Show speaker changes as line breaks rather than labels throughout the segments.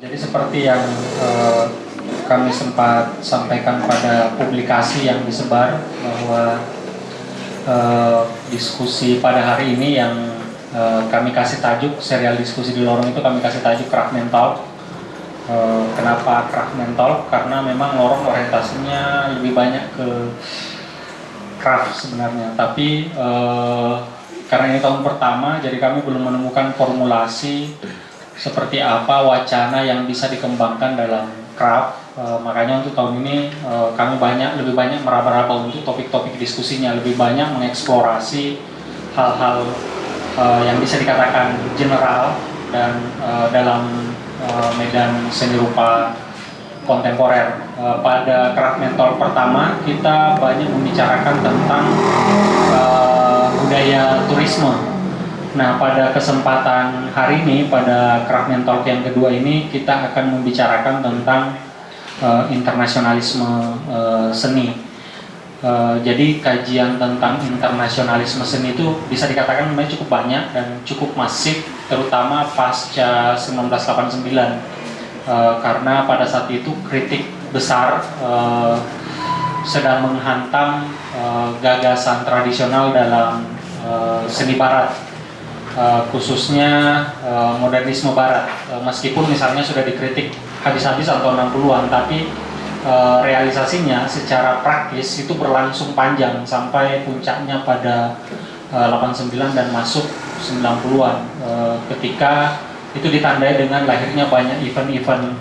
Jadi seperti yang uh, kami sempat sampaikan pada publikasi yang disebar bahwa uh, diskusi pada hari ini yang uh, kami kasih tajuk serial diskusi di lorong itu kami kasih tajuk craft mental. Uh, kenapa craft mental? Karena memang lorong orientasinya lebih banyak ke craft sebenarnya, tapi uh, karena ini tahun pertama, jadi kami belum menemukan formulasi seperti apa wacana yang bisa dikembangkan dalam craft. E, makanya untuk tahun ini e, kami banyak lebih banyak meraba-raba untuk topik-topik diskusinya, lebih banyak mengeksplorasi hal-hal e, yang bisa dikatakan general dan e, dalam e, medan seni rupa kontemporer. E, pada craft mentor pertama kita banyak membicarakan tentang e, budaya turisme Nah, pada kesempatan hari ini, pada Craft Talk yang kedua ini, kita akan membicarakan tentang uh, internasionalisme uh, seni. Uh, jadi kajian tentang internasionalisme seni itu bisa dikatakan memang cukup banyak dan cukup masif, terutama pasca 1989. Uh, karena pada saat itu kritik besar uh, sedang menghantam uh, gagasan tradisional dalam uh, seni barat uh, khususnya uh, modernisme barat. Uh, meskipun misalnya sudah dikritik habis-habis atau 60-an tapi uh, realisasinya secara praktis itu berlangsung panjang sampai puncaknya pada uh, 89 dan masuk 90-an uh, ketika itu ditandai dengan lahirnya banyak event-event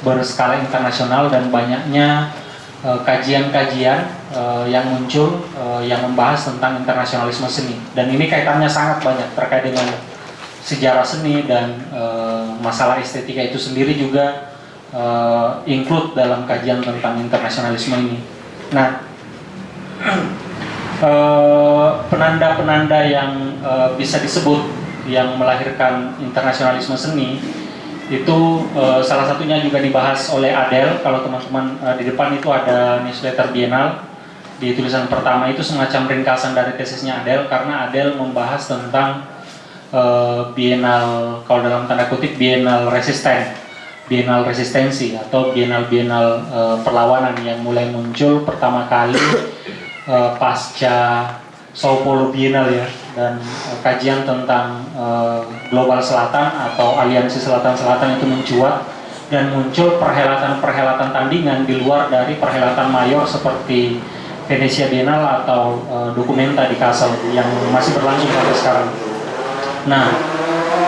berskala internasional dan banyaknya Eh, kajian-kajian uh, yang muncul uh, yang membahas tentang internasionalisme seni dan ini kaitannya sangat banyak terkait dengan sejarah seni dan masalah estetika itu sendiri juga include dalam kajian tentang internasionalisme ini. Nah, penanda-penanda yang bisa disebut yang melahirkan internasionalisme seni itu uh, salah satunya juga dibahas oleh Adele. Kalau teman-teman uh, di depan itu ada newsletter Bienal. Di tulisan pertama itu semacam ringkasan dari tesisnya Adele karena Adele membahas tentang uh, Bienal kalau dalam tanda kutip Bienal resisten Bienal resistensi atau Bienal-Bienal uh, perlawanan yang mulai muncul pertama kali uh, pasca Sao Paulo Bienal ya dan uh, kajian tentang uh, global selatan atau aliansi selatan-selatan itu mencuat dan muncul perhelatan-perhelatan tandingan di luar dari perhelatan mayor seperti Venesia Biennale atau uh, Dokumenta di Kassel yang masih berlangsung sampai sekarang. Nah,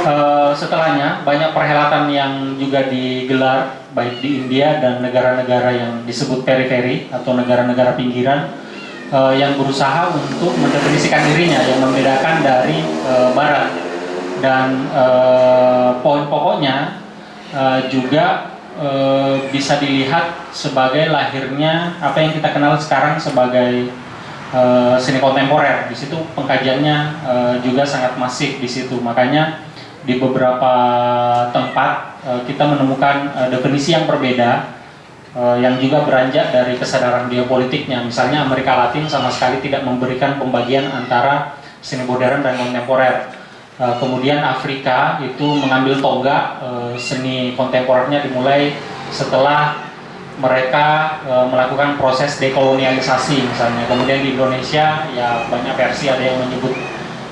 uh, setelahnya banyak perhelatan yang juga digelar baik di India dan negara-negara yang disebut periferi atau negara-negara pinggiran uh, yang berusaha untuk mendefinisikan dirinya yang membedakan dari uh, barat. Dan uh, poin pokoknya uh, juga uh, bisa dilihat sebagai lahirnya apa yang kita kenal sekarang sebagai uh, seni kontemporer. Di situ pengkajiannya uh, juga sangat masif di situ. Makanya di beberapa tempat uh, kita menemukan uh, definisi yang berbeda yang juga beranjak dari kesadaran geopolitiknya. Misalnya Amerika Latin sama sekali tidak memberikan pembagian antara seni modern dan kontemporer. Uh, kemudian Afrika itu mengambil tonggak uh, seni kontemporernya dimulai setelah mereka melakukan proses dekolonialisasi misalnya. Kemudian di Indonesia ya banyak versi ada yang menyebut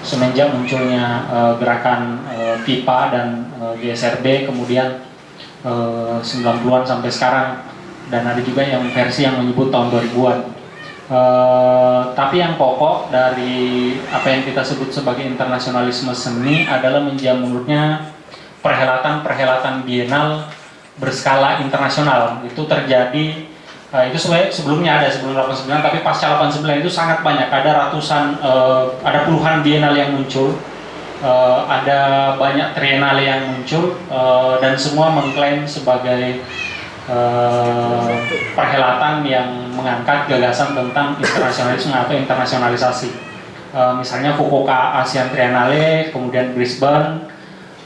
semenjak munculnya gerakan PIPA dan GSRB kemudian e, 90-an sampai sekarang dan ada juga yang versi yang menyebut tahun 2000-an. Uh, tapi yang pokok dari apa yang kita sebut sebagai internasionalisme seni adalah menjamurnya perhelatan-perhelatan bienal berskala internasional. Itu terjadi uh, itu sebelumnya ada sebelum 89 tapi pasca 89 itu sangat banyak. Ada ratusan uh, ada puluhan bienal yang muncul. Uh, ada banyak trienale yang muncul uh, dan semua mengklaim sebagai uh, perhelatan yang mengangkat gagasan tentang internasionalisme atau internasionalisasi. Uh, misalnya Fukuoka ASEAN Triennale, kemudian Brisbane,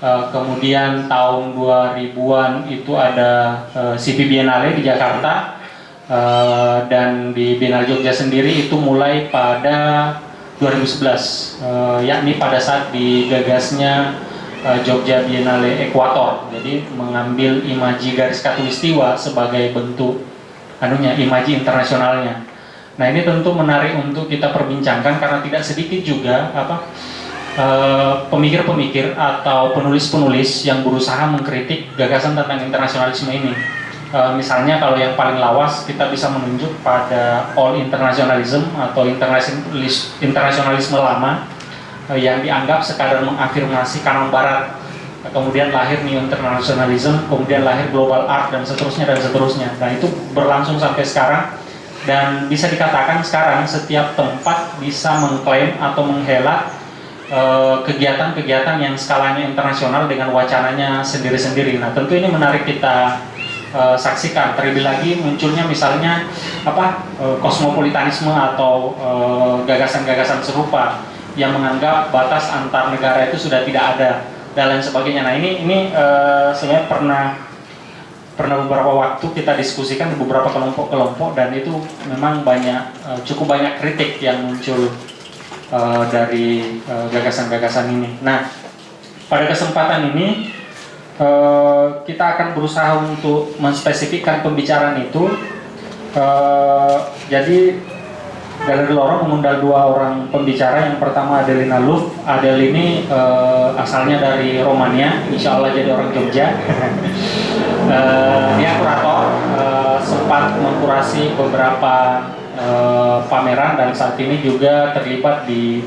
uh, kemudian tahun 2000-an itu ada uh, CP Biennale di Jakarta, uh, dan di Biennale Jogja sendiri itu mulai pada 2011, uh, yakni pada saat digagasnya Jogja Biennale Ekuator. Jadi mengambil imaji garis katulistiwa sebagai bentuk anunya imaji internasionalnya. Nah ini tentu menarik untuk kita perbincangkan karena tidak sedikit juga apa eh, pemikir-pemikir atau penulis-penulis yang berusaha mengkritik gagasan tentang internasionalisme ini. Uh, misalnya kalau yang paling lawas kita bisa menunjuk pada all internationalism atau internasionalisme lama yang dianggap sekadar mengafirmasi kanon barat kemudian lahir new internationalism, kemudian lahir global art dan seterusnya dan seterusnya. Nah itu berlangsung sampai sekarang dan bisa dikatakan sekarang setiap tempat bisa mengklaim atau menghela eh, kegiatan-kegiatan yang skalanya internasional dengan wacananya sendiri-sendiri. Nah, tentu ini menarik kita uh, saksikan. Terlebih lagi munculnya misalnya apa uh, kosmopolitanisme atau gagasan-gagasan uh, serupa yang menganggap batas antar negara itu sudah tidak ada dan lain sebagainya. Nah, ini ini uh, sebenarnya pernah pernah beberapa waktu kita diskusikan di beberapa kelompok-kelompok dan itu memang banyak uh, cukup banyak kritik yang muncul uh, dari gagasan-gagasan uh, ini. Nah, pada kesempatan ini uh, kita akan berusaha untuk menspesifikkan pembicaraan itu. Uh, jadi Galeri Lorong mengundang dua orang pembicara. Yang pertama Adelina Luf. Adel ini uh, asalnya dari Romania, insya Allah jadi orang Jogja. uh, dia kurator, uh, sempat mengkurasi beberapa uh, pameran dan saat ini juga terlibat di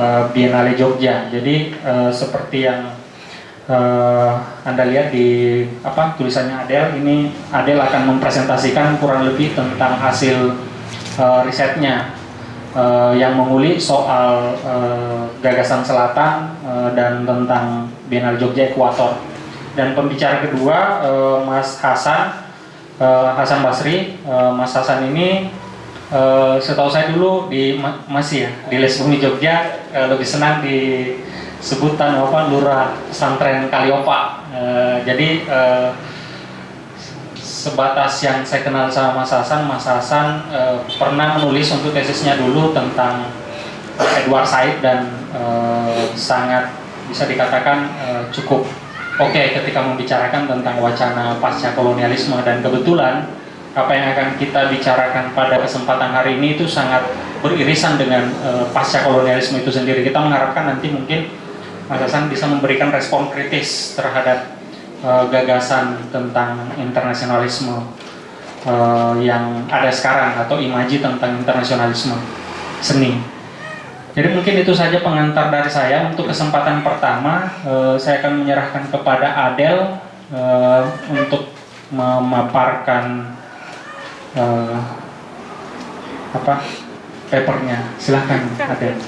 uh, Biennale Jogja. Jadi uh, seperti yang uh, Anda lihat di apa tulisannya Adel, ini Adel akan mempresentasikan kurang lebih tentang hasil uh, risetnya uh, yang mengulik soal uh, gagasan selatan uh, dan tentang Biennale Jogja Ekuator. Dan pembicara kedua uh, Mas Hasan uh, Hasan Basri. Uh, Mas Hasan ini uh, setahu saya dulu di masih ya di Les Bumi Jogja uh, lebih senang di sebutan apa Lurah Pesantren Kaliopa. Uh, jadi uh, sebatas yang saya kenal sama Mas Hasan, Mas Hasan e, pernah menulis untuk tesisnya dulu tentang Edward Said dan e, sangat bisa dikatakan e, cukup oke okay ketika membicarakan tentang wacana pasca kolonialisme dan kebetulan apa yang akan kita bicarakan pada kesempatan hari ini itu sangat beririsan dengan e, pasca kolonialisme itu sendiri. Kita mengharapkan nanti mungkin Mas Hasan bisa memberikan respon kritis terhadap uh, gagasan tentang internasionalisme uh, yang ada sekarang atau imaji tentang internasionalisme seni. Jadi mungkin itu saja pengantar dari saya untuk kesempatan pertama uh, saya akan menyerahkan kepada Adel uh, untuk memaparkan uh, apa papernya. Silahkan Adel.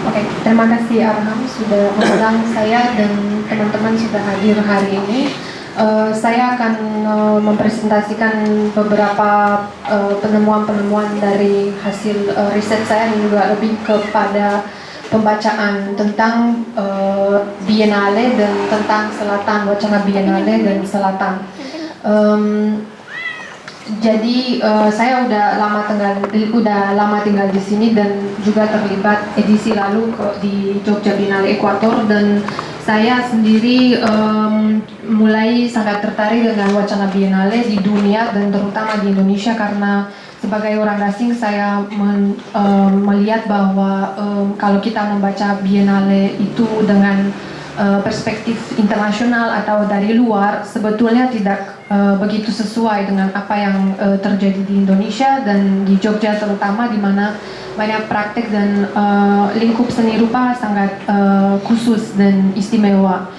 Oke, okay, terima kasih Arham sudah mengundang saya dan teman-teman sudah hadir hari ini. Uh, saya akan uh, mempresentasikan beberapa eh, penemuan-penemuan uh, dari hasil uh, riset saya dan juga lebih kepada pembacaan tentang uh, Biennale dan tentang Selatan, wacana Biennale dan Selatan. Um, jadi uh, saya udah lama tinggal udah lama tinggal di sini dan juga terlibat edisi lalu di Jogja Biennale Ekuator dan saya sendiri um, mulai sangat tertarik dengan wacana Biennale di dunia dan terutama di Indonesia karena sebagai orang asing saya men, um, melihat bahwa um, kalau kita membaca Biennale itu dengan perspektif internasional atau dari luar sebetulnya tidak uh, begitu sesuai dengan apa yang uh, terjadi di Indonesia dan di Jogja terutama di mana banyak praktek dan lingkup seni rupa sangat khusus dan istimewa.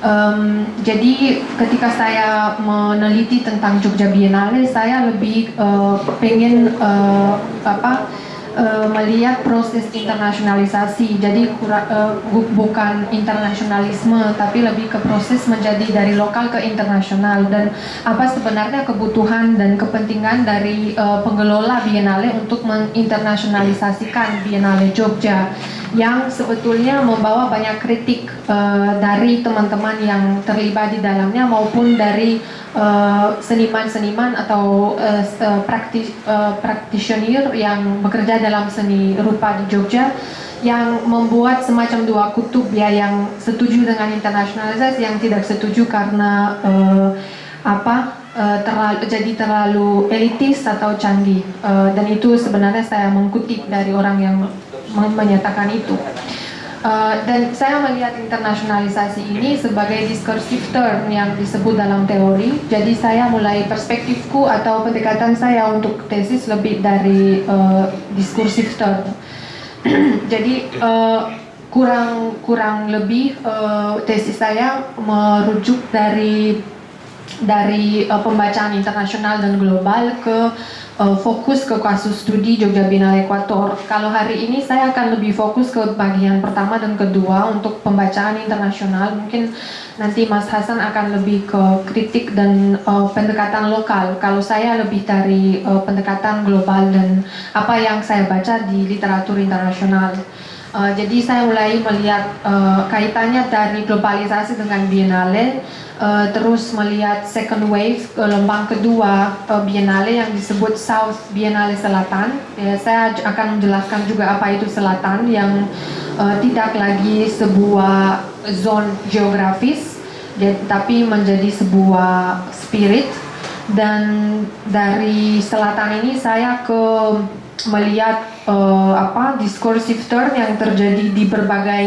Um, jadi ketika saya meneliti tentang Jogja Biennale, saya lebih uh, pengen uh, apa uh, melihat proses internasionalisasi. Jadi uh, bukan internasionalisme, tapi lebih ke proses menjadi dari lokal ke internasional dan apa sebenarnya kebutuhan dan kepentingan dari uh, pengelola Biennale untuk menginternasionalisasikan Biennale Jogja yang sebetulnya membawa banyak kritik uh, dari teman-teman yang terlibat di dalamnya maupun dari seniman-seniman uh, atau uh, praktis, uh, practitioner yang bekerja dalam seni rupa di Jogja yang membuat semacam dua kutub ya yang setuju dengan internasionalisasi yang tidak setuju karena uh, apa uh, terlalu jadi terlalu elitis atau canggih uh, dan itu sebenarnya saya mengkutip dari orang yang menyatakan itu. Uh, dan saya melihat internasionalisasi ini sebagai discursive term yang disebut dalam teori. Jadi saya mulai perspektifku atau pendekatan saya untuk tesis lebih dari uh, discursive term. Jadi uh, kurang kurang lebih uh, tesis saya merujuk dari dari uh, pembacaan internasional dan global ke uh, fokus ke kasus studi Jogja Biennale Ekuator. Kalau hari ini saya akan lebih fokus ke bagian pertama dan kedua untuk pembacaan internasional. Mungkin nanti Mas Hasan akan lebih ke kritik dan uh, pendekatan lokal. Kalau saya lebih dari uh, pendekatan global dan apa yang saya baca di literatur internasional. Uh, jadi saya mulai melihat uh, kaitannya dari globalisasi dengan Biennale uh, terus melihat second wave gelombang kedua uh, Biennale yang disebut South Biennale Selatan. Ya, saya akan menjelaskan juga apa itu Selatan yang uh, tidak lagi sebuah zone geografis, ya, tapi menjadi sebuah spirit. Dan dari Selatan ini saya ke melihat uh, apa discursive turn yang terjadi di berbagai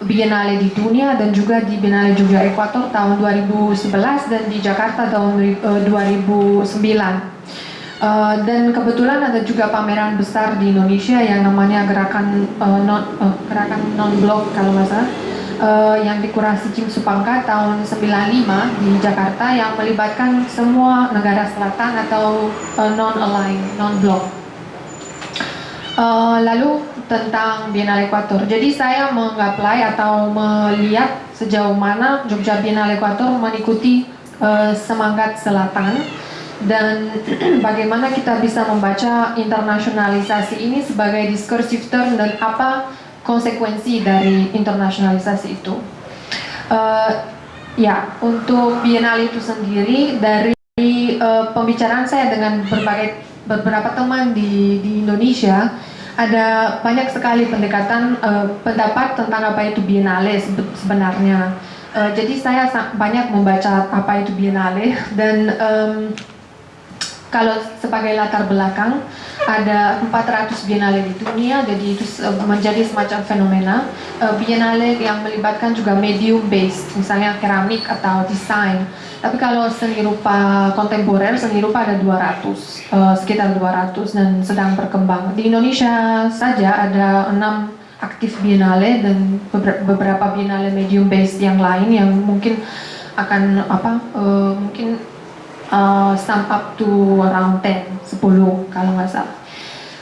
Biennale di dunia dan juga di Biennale Jogja Ekuator tahun 2011 dan di Jakarta tahun 2009. Uh, dan kebetulan ada juga pameran besar di Indonesia yang namanya gerakan non uh, gerakan non blok kalau nggak salah yang dikurasi Kim Supangka tahun 95 di Jakarta yang melibatkan semua negara selatan atau non align non blok. Uh, lalu tentang Biennale Ekuator. Jadi saya mengapply atau melihat sejauh mana Jogja Biennale Ekuator mengikuti uh, semangat selatan dan bagaimana kita bisa membaca internasionalisasi ini sebagai discursive term dan apa konsekuensi dari internasionalisasi itu. Uh, ya, untuk Biennale itu sendiri dari uh, pembicaraan saya dengan berbagai beberapa teman di, di Indonesia ada banyak sekali pendekatan uh, pendapat tentang apa itu biennale sebenarnya. Uh, jadi saya banyak membaca apa itu biennale dan um, kalau sebagai latar belakang ada 400 biennale di dunia jadi itu menjadi semacam fenomena uh, biennale yang melibatkan juga medium based misalnya keramik atau desain tapi kalau seni rupa kontemporer, seni rupa ada 200, uh, eh, sekitar 200 dan sedang berkembang. Di Indonesia saja ada 6 aktif biennale dan beberapa biennale medium based yang lain yang mungkin akan apa uh, mungkin uh, up to around 10, 10 kalau nggak salah.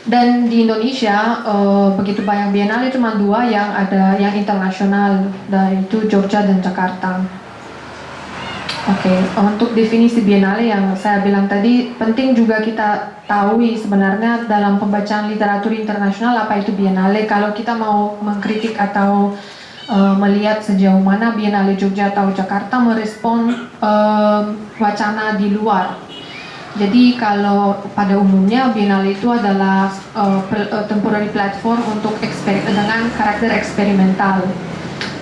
Dan di Indonesia uh, begitu banyak biennale cuma dua yang ada yang internasional, yaitu Jogja dan Jakarta. Oke, okay. untuk definisi biennale yang saya bilang tadi, penting juga kita tahu sebenarnya dalam pembacaan literatur internasional apa itu biennale. Kalau kita mau mengkritik atau uh, melihat sejauh mana biennale Jogja atau Jakarta merespon uh, wacana di luar. Jadi kalau pada umumnya biennale itu adalah uh, temporary platform untuk dengan karakter eksperimental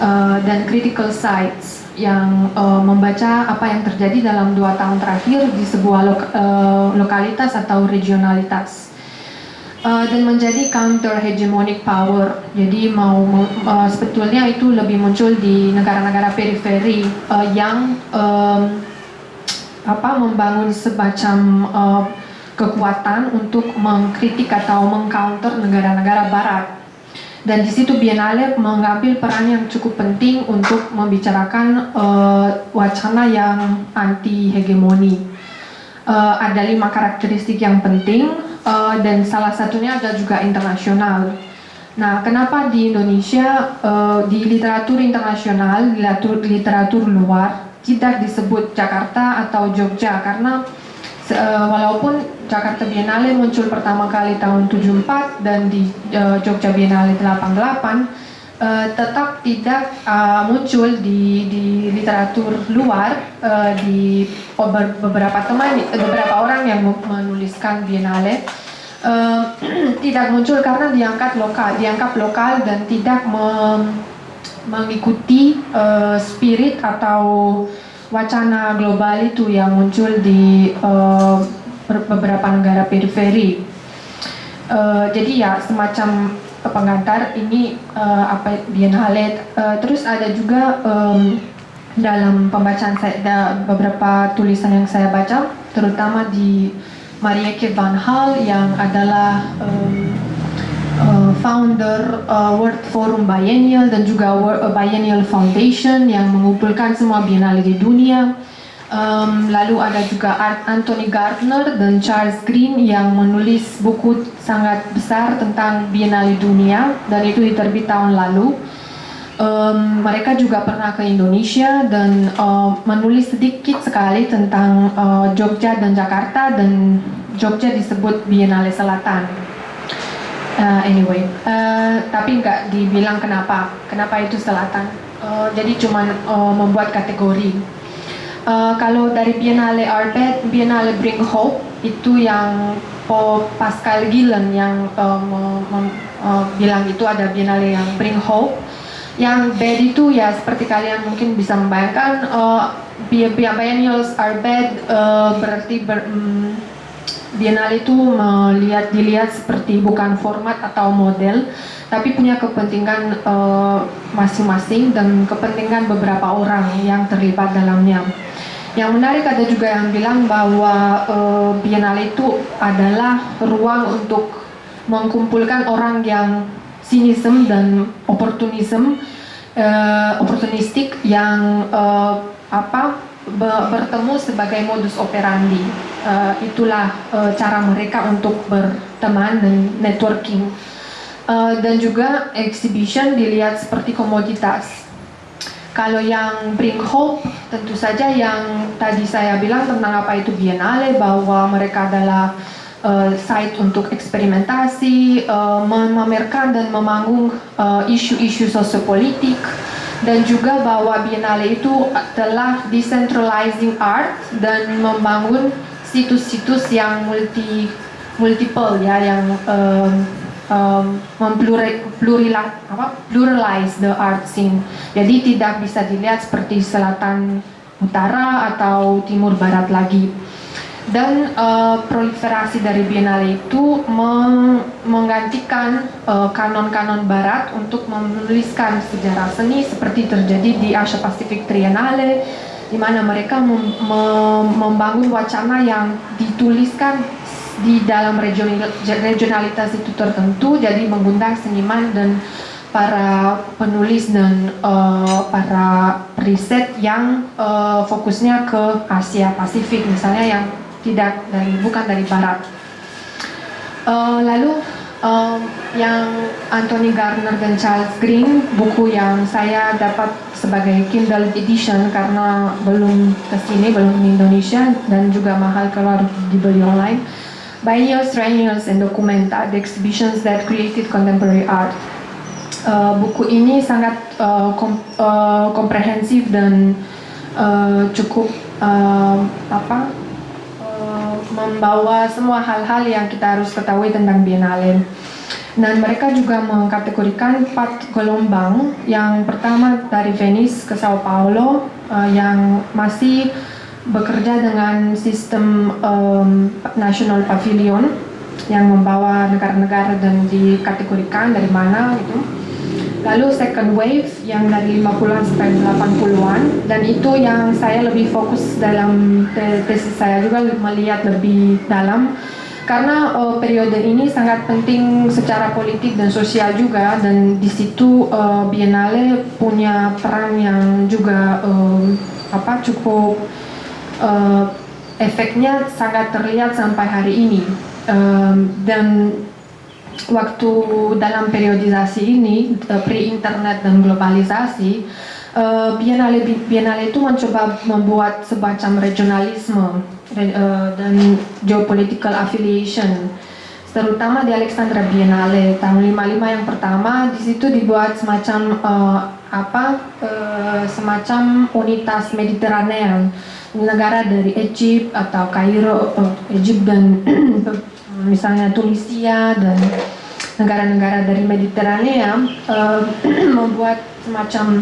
uh, dan critical sites yang uh, membaca apa yang terjadi dalam dua tahun terakhir di sebuah lo uh, lokalitas atau regionalitas uh, dan menjadi counter hegemonic power. Jadi mau uh, sebetulnya itu lebih muncul di negara-negara periferi uh, yang um, apa membangun semacam uh, kekuatan untuk mengkritik atau mengcounter negara-negara barat dan di situ Biennale mengambil peran yang cukup penting untuk membicarakan uh, wacana yang anti hegemoni. Uh, ada lima karakteristik yang penting uh, dan salah satunya ada juga internasional. Nah, kenapa di Indonesia uh, di literatur internasional, literatur literatur luar tidak disebut Jakarta atau Jogja karena uh, walaupun Jakarta Biennale muncul pertama kali tahun 74 dan di uh, Jogja Biennale 88 uh, tetap tidak uh, muncul di, di literatur luar uh, di beberapa teman beberapa orang yang menuliskan Biennale uh, tidak muncul karena diangkat lokal dianggap lokal dan tidak me, mengikuti uh, spirit atau wacana global itu yang muncul di uh, beberapa negara periferi. Uh, jadi ya semacam pengantar ini uh, apa Biennale. Uh, terus ada juga um, dalam pembacaan saya ada beberapa tulisan yang saya baca, terutama di Marieke van Hal yang adalah um, uh, founder uh, World Forum Biennial dan juga World Biennial Foundation yang mengumpulkan semua biennale di dunia. Um, lalu ada juga Anthony Gardner dan Charles Green yang menulis buku sangat besar tentang Biennale dunia dan itu diterbit tahun lalu. Um, mereka juga pernah ke Indonesia dan uh, menulis sedikit sekali tentang uh, Jogja dan Jakarta dan Jogja disebut Biennale Selatan. Uh, anyway, uh, tapi nggak dibilang kenapa, kenapa itu selatan. Uh, jadi cuma uh, membuat kategori Uh, kalau dari Biennale Arbet, Biennale Bring Hope itu yang oh, Pascal Gillen yang uh, bilang itu ada Biennale yang Bring Hope. Yang bad itu ya seperti kalian mungkin bisa membayangkan uh, Biennials Arbet uh, berarti ber, um, Biennale itu melihat dilihat seperti bukan format atau model, tapi punya kepentingan masing-masing uh, dan kepentingan beberapa orang yang terlibat dalamnya. Yang menarik ada juga yang bilang bahwa uh, Biennale itu adalah ruang untuk mengumpulkan orang yang sinism dan oportunism, uh, oportunistik yang uh, apa be bertemu sebagai modus operandi. Uh, itulah uh, cara mereka untuk berteman dan networking. Uh, dan juga exhibition dilihat seperti komoditas kalau yang bring hope, tentu saja yang tadi saya bilang tentang apa itu Biennale, bahwa mereka adalah uh, site untuk eksperimentasi, uh, memamerkan dan memanggung eh, isu-isu uh, sosiopolitik, dan juga bahwa Biennale itu telah decentralizing art dan membangun situs-situs yang multi multiple ya, yang uh, um, mempluralize the art scene. Jadi tidak bisa dilihat seperti selatan utara atau timur barat lagi. Dan uh, proliferasi dari Biennale itu meng menggantikan uh, kanon-kanon barat untuk menuliskan sejarah seni seperti terjadi di Asia Pacific Triennale di mana mereka mem mem membangun wacana yang dituliskan di dalam regionalitas itu tertentu jadi mengundang seniman dan para penulis dan uh, para riset yang uh, fokusnya ke Asia Pasifik misalnya yang tidak dari bukan dari Barat. Uh, lalu um, yang Anthony Gardner dan Charles Green buku yang saya dapat sebagai Kindle edition karena belum ke sini belum di Indonesia dan juga mahal keluar dibeli online Biennials, Triennials, and Documenta, the exhibitions that created contemporary art. Uh, buku ini sangat uh, kom uh, komprehensif dan uh, cukup uh, apa uh, membawa semua hal-hal yang kita harus ketahui tentang Biennale. Dan mereka juga mengkategorikan empat gelombang. Yang pertama dari Venice ke Sao Paulo, uh, yang masih bekerja dengan sistem um, national pavilion yang membawa negara-negara dan dikategorikan dari mana gitu. Lalu second wave yang dari 50-an sampai 80-an dan itu yang saya lebih fokus dalam tesis saya juga melihat lebih dalam. Karena uh, periode ini sangat penting secara politik dan sosial juga. Dan di situ uh, Biennale punya peran yang juga uh, apa cukup uh, efeknya sangat terlihat sampai hari ini. Um, dan waktu dalam periodisasi ini uh, pre-internet dan globalisasi uh, Biennale Biennale itu mencoba membuat semacam regionalisme uh, dan geopolitical affiliation terutama di Alexandra Biennale. Tahun 55 yang pertama di situ dibuat semacam uh, apa uh, semacam unitas Mediterranean negara dari Egypt atau Kairo, Egypt dan misalnya Tunisia dan negara-negara dari Mediterania uh, membuat semacam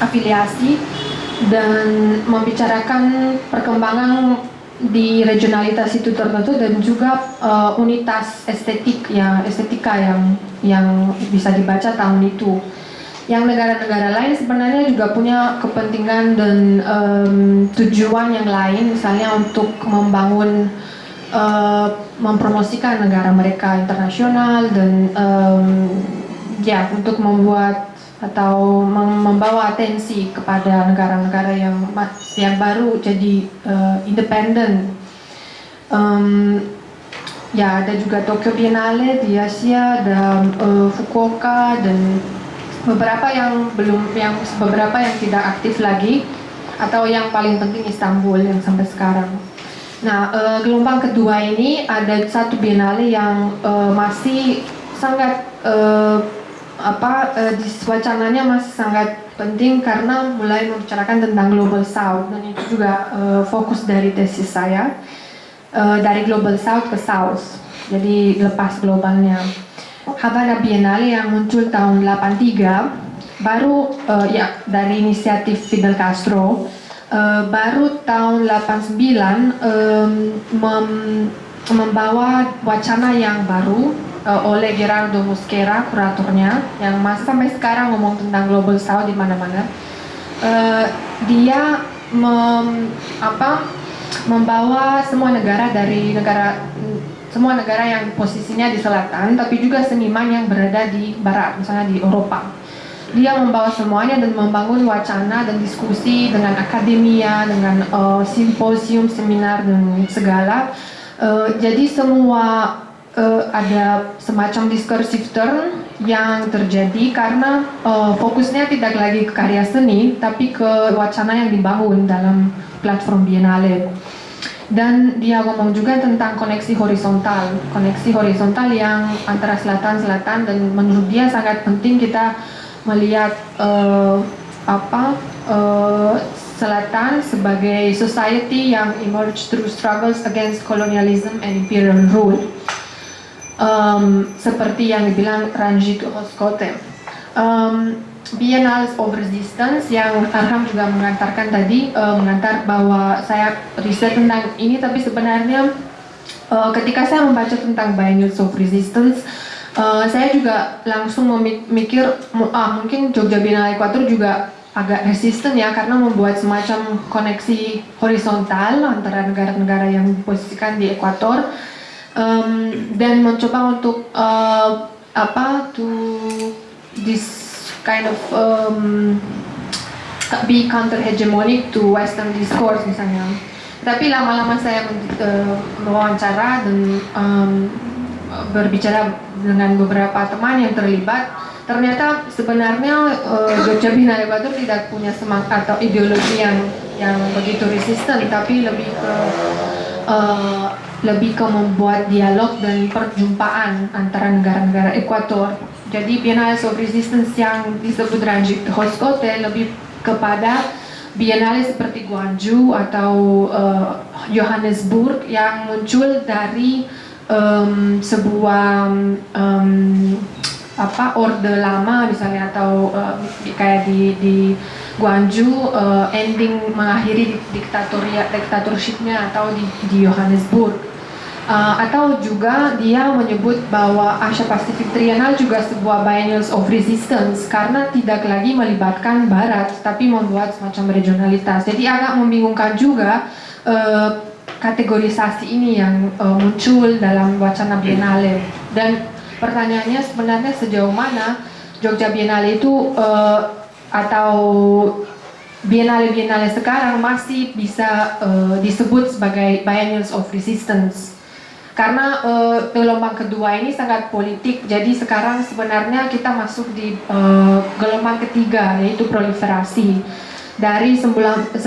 afiliasi dan membicarakan perkembangan di regionalitas itu tertentu dan juga uh, unitas estetik ya estetika yang yang bisa dibaca tahun itu. Yang negara-negara lain sebenarnya juga punya kepentingan dan um, tujuan yang lain, misalnya untuk membangun uh, mempromosikan negara mereka internasional dan um, ya untuk membuat atau membawa atensi kepada negara-negara yang yang baru jadi uh, independen. Um, ya ada juga Tokyo Biennale di Asia, ada uh, Fukuoka dan beberapa yang belum yang beberapa yang tidak aktif lagi atau yang paling penting Istanbul yang sampai sekarang. Nah, uh, gelombang kedua ini ada satu biennale yang uh, masih sangat uh, apa di wacananya masih sangat penting karena mulai membicarakan tentang global south dan itu juga fokus dari tesis saya dari global south ke south. Jadi lepas globalnya. Havana Biennale yang muncul tahun 83 baru uh, ya dari inisiatif Fidel Castro uh, baru tahun 89 um, mem membawa wacana yang baru uh, oleh Gerardo Mosquera kuratornya yang masih sampai sekarang ngomong tentang global south di mana-mana. Uh, dia mem, apa membawa semua negara dari negara semua negara yang posisinya di selatan tapi juga seniman yang berada di barat misalnya di Eropa dia membawa semuanya dan membangun wacana dan diskusi dengan akademia, dengan uh, simposium, seminar dan segala. Uh, jadi semua uh, ada semacam discursive turn yang terjadi karena uh, fokusnya tidak lagi ke karya seni, tapi ke wacana yang dibangun dalam platform Biennale. Dan dia ngomong juga tentang koneksi horizontal, koneksi horizontal yang antara selatan-selatan dan menurut dia sangat penting kita melihat uh, apa uh, selatan sebagai society yang emerge through struggles against colonialism and imperial rule. Um, seperti yang dibilang Ranjit Hoskote. Um, Biennales of Resistance yang Arham juga mengantarkan tadi uh, mengantar bahwa saya riset tentang ini tapi sebenarnya uh, ketika saya membaca tentang Biennales of Resistance Uh, saya juga langsung memikir, ah mungkin Jogja Biennale Equator juga agak resisten ya karena membuat semacam koneksi horizontal antara negara-negara yang diposisikan di ekuator um, dan mencoba untuk uh, apa to this kind of um, be counter hegemonic to western discourse misalnya tapi lama-lama saya uh, dan um, berbicara dengan beberapa teman yang terlibat, ternyata sebenarnya uh, Jogja Biennale Batur tidak punya semangat atau ideologi yang yang begitu resisten, tapi lebih ke uh, lebih ke membuat dialog dan perjumpaan antara negara-negara Ekuator. Jadi Biennale of Resistance yang disebut Ranjit Hoskote lebih kepada Biennale seperti Guangzhou atau uh, Johannesburg yang muncul dari um, sebuah um, apa orde lama misalnya atau uh, kayak di di Guangzhou uh, ending mengakhiri diktatorshipnya atau di, di Johannesburg uh, atau juga dia menyebut bahwa Asia Pacific Trienal juga sebuah biennials of resistance karena tidak lagi melibatkan Barat tapi membuat semacam regionalitas. Jadi agak membingungkan juga uh, kategorisasi ini yang uh, muncul dalam wacana Biennale. Dan pertanyaannya sebenarnya sejauh mana Jogja Biennale itu uh, atau Biennale-Biennale sekarang masih bisa uh, disebut sebagai biennials of resistance karena uh, gelombang kedua ini sangat politik jadi sekarang sebenarnya kita masuk di uh, gelombang ketiga yaitu proliferasi dari 90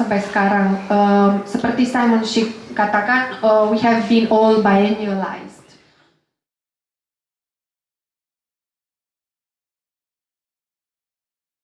sampai sekarang. Um, seperti Simon Schick katakan, uh, we have been all biennialized.